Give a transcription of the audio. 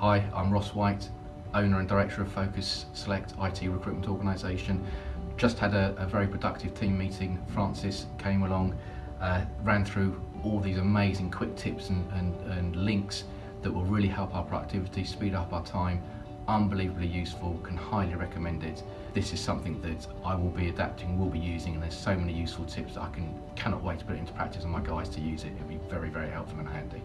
Hi, I'm Ross White, owner and director of Focus Select IT recruitment organisation. Just had a, a, very productive team meeting. Francis came along, uh, ran through all these amazing quick tips and, and, and links that will really help our productivity, speed up our time, unbelievably useful, can highly recommend it. This is something that I will be adapting, will be using, and there's so many useful tips that I can cannot wait to put it into practice and my guys to use it. It'll be very, very helpful and handy.